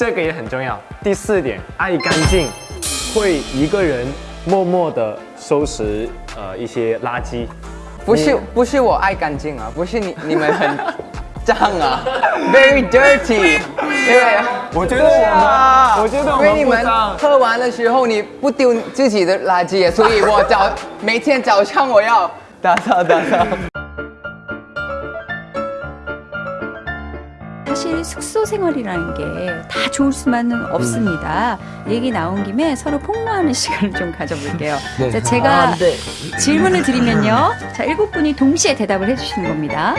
这个也很重要。第四点，爱干净，会一个人默默的收拾呃一些垃圾。不是不是我爱干净啊，不是你你们很脏啊，very dirty，对啊，我觉得我们，我觉得我因为你们。喝完的时候你不丢自己的垃圾，所以我早 每天早上我要打扫打扫。 사실 숙소 생활이라는 게 다 좋을 수만은 없습니다. 얘기 나온 김에 서로 폭로하는 시간을 좀 가져볼게요. 자, 제가 질문을 드리면요. 자, 일곱 분이 동시에 대답을 해주시는 겁니다.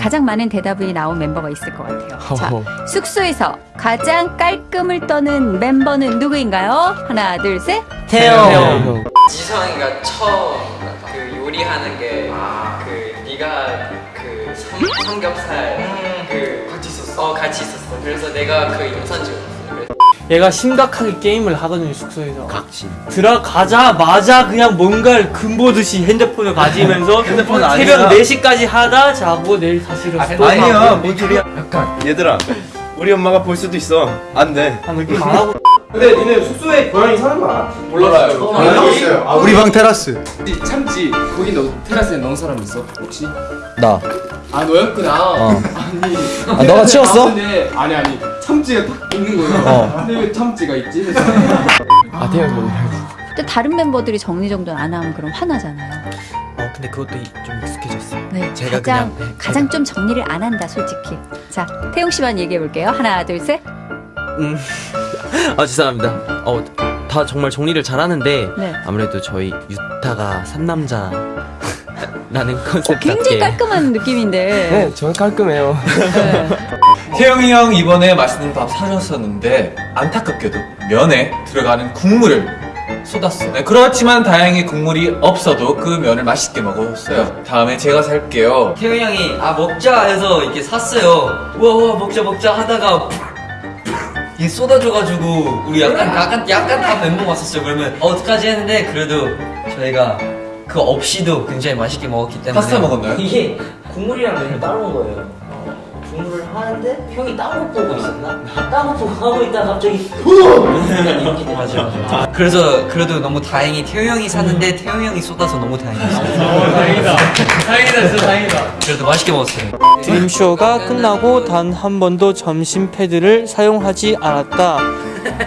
가장 많은 대답이 나온 멤버가 있을 것 같아요. 자, 숙소에서 가장 깔끔을 떠는 멤버는 누구인가요? 하나, 둘, 셋. 태영 지성이가 처음 그 요리하는 게그 네가 그 삼, 삼겹살 그 같이 있었 어. 어 같이 있었어. 그래서 내가 그 영상 찍었어. 그래서 얘가 심각하게 게임을 하거든요 숙소에서 각진 들어가자마자 그냥 뭔가를 금보듯이 핸드폰을 가지면서 핸드폰 새벽 아니야. 4시까지 하다 자고 내일 다시 일어나서 또 아니야 자고. 뭔 소리야 약간 얘들아 우리 엄마가 볼 수도 있어 안돼 아, 느낌 안 하고 근데 니네 숙소에 고양이 사는 거 알아? 몰라요 아, 우리 방 테라스. 참지 거기 너 테라스에 넣은 사람 있어 혹시? 나. 아 너였구나 어. 아니 아, 너가 치웠어? 근데 아니 아니 참지가 딱 있는 거예요 어. 근데 왜 참지가 있지? 아 태양 뭐또 다른 멤버들이 정리정돈 안 하면 그럼 화나잖아요. 어 근데 그것도 좀 익숙해졌어요. 네, 제가 가장 그냥, 네, 가장 좀 정리를 안 한다 솔직히. 자 태용 씨만 얘기해 볼게요. 하나 둘 셋. 아 죄송합니다. 어 다 정말 정리를 잘하는데 네. 아무래도 저희 유타가 삼남자 라는 컨셉 어, 굉장히 같게 깔끔한 느낌인데. 저는 깔끔해요 네. 태영이 형 이번에 맛있는 밥 사줬었는데 안타깝게도 면에 들어가는 국물을 쏟았어 네, 그렇지만 다행히 국물이 없어도 그 면을 맛있게 먹었어요 다음에 제가 살게요 태용이 형이 아 먹자 해서 이렇게 샀어요 우와 우와 먹자 먹자 하다가 이게 쏟아져가지고 우리 약간 약간 약간 다 멘붕 왔었어요. 그러면 어, 어떡하지 했는데 그래도 저희가 그 없이도 굉장히 맛있게 먹었기 때문에 파스타 먹었나요? 이게 국물이랑 면을 따로 온 거예요 국물을 하는데 형이 딴거 보고 있었나? 딴거 보고 하고 있다가 갑자기 약간 이렇게 돼 맞아 맞아 그래서 그래도 너무 다행히 태용 형이 샀는데 태용 형이 쏟아서 너무 다행이었어요. 다행이다. 다행이다 진짜 다행이다. 그래도 맛있게 먹었어요. 드림쇼가 끝나고 단 한 번도 점심 패드를 사용하지 않았다.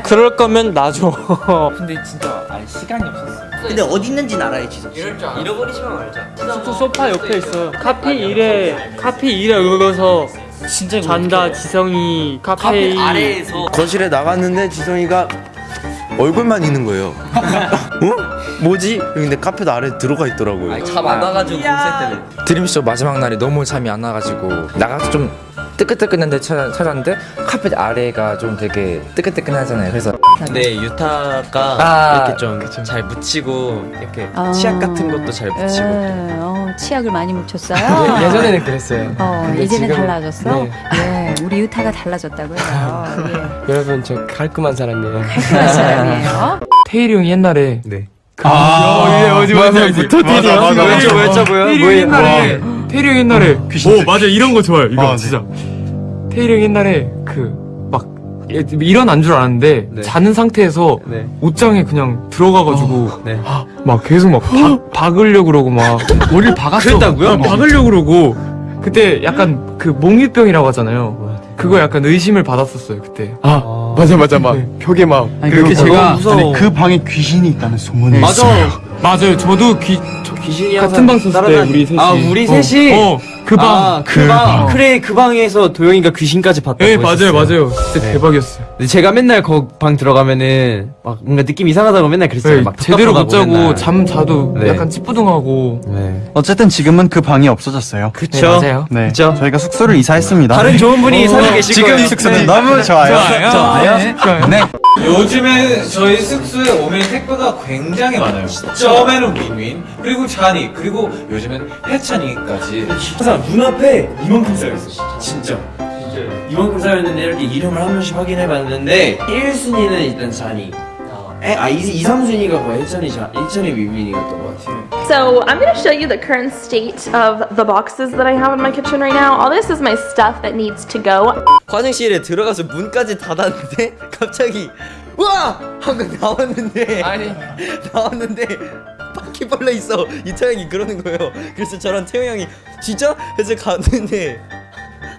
그럴 거면 놔줘. 근데 진짜 아니 시간이 없었어요 근데 어디 있는지는 알아야지 이럴 줄 알아. 잃어버리지만 말자 숙소 소파 옆에 있어요. 카페 1에 카페 1에 읽어서 진짜 잔다 지성이 카페 카페 2 아래에서 거실에 나갔는데 지성이가 얼굴만 있는 거예요. 어? 뭐지? 근데 카페도 아래 들어가 있더라고요. 차 많아가지고 공세 때문에 드림쇼 마지막 날이 너무 잠이 안 나가지고 나가서 좀 뜨끈뜨끈한 데 찾아, 찾았는데 카펫 아래가 좀 되게 뜨끈뜨끈하잖아요 그래서 근데 유타가 아, 이렇게 좀 잘 묻히고 이렇게 아. 치약 같은 것도 잘 묻히고 예, 어, 치약을 많이 묻혔어요. 예, 예전에는 그랬어요 어, 이제는 지금- 달라졌어? 네. 예, 우리 유타가 달라졌다고요. 예, 여러분 저 깔끔한 사람이에요 깔끔한 사람이에요. 태일이 형이 옛날에 네. 아, 예, 어디 맞아, 형. 맞아, 맞아. 왜죠, 왜죠, 뭐야? 태일이 형 옛날에, 태일 이형 옛날에, 오, 맞아, 이런 거 좋아요, 이거, 아, 네. 진짜. 태일이 형 옛날에, 그, 막, 예, 일어난 줄 알았는데, 자는 상태에서 네. 옷장에 그냥 들어가가지고, 네. 막 계속 막 박, 박으려고 그러고 막, 머리를 박았어. 그랬다고요? 어, 박으려고 그러고, 그때 약간 그 몽유병이라고 하잖아요. 그거 약간 의심을 받았었어요, 그때. 아, 맞아, 맞아, 막, 벽에 막. 그렇게 제가, 무서워 그 방에 귀신이 있다는 소문이 맞아. 맞아요. 저도 귀, 저 귀신이 같은 방 썼을 때 우리 셋이. 아 우리 셋이? 어, 어, 그 방. 아, 그 방. 그래, 그 방에서 도영이가 귀신까지 봤다고 네, 맞아요. 맞아요. 진짜 대박이었어요. 근데 제가 맨날 거 방 들어가면은 막 뭔가 느낌 이상하다고 맨날 그랬어요. 네, 막 제대로 못 자고 맨날. 잠 자도 네. 약간 찌뿌둥하고. 네. 어쨌든 지금은 그 방이 없어졌어요. 그쵸. 네, 맞아요. 네. 그쵸. 저희가 숙소를 이사했습니다. 다른 좋은 분이 어, 살고 계실 지금. 숙소는 너무 좋아요. 좋아요. 네. 좋아요. 네. 요즘에 저희 숙소에 오면 택배가 굉장히 많아요. 처음에는 윈윈, 그리고 찬이, 그리고 요즘엔 해찬이까지. 항상 눈앞에 이만큼 쌓여있어. 진짜. 이만큼 쌓였는데 이렇게 이름을 한 명씩 확인해봤는데 1순위는 일단 잔이 에, 아, 2, 2, 3순위가 거의 혜찬이, 자, 혜찬이 위민이었던 것 같아요. So I'm going to show you the current state of the boxes that I have in my kitchen right now. All this is my stuff that needs to go. 화장실에 들어가서 문까지 닫았는데 갑자기 와 하고 나왔는데 아니 나왔는데 바퀴벌레 있어 이태형이 그러는 거예요. 그래서 저랑 태영 형이 진짜 해서 갔는데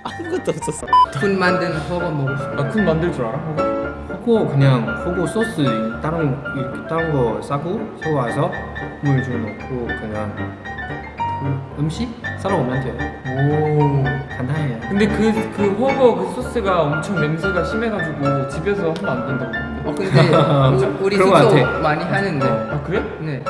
아무것도 없었어. 쿤 만든 허거 먹고 싶어. 아, 쿤 만들 줄 알아? 허거 그냥 허거 소스 다른 이렇게 다른 거 싸고 사와서 물 좀 넣고 그냥 그 음식 썰어 오면 돼요. 오. 간단해요. 근데 그, 그 허거 그 소스가 엄청 냄새가 심해가지고 집에서 하면 안 된다고. 어 근데 우- 우리 숙소. 많이 하는데. 아, 그래? 네.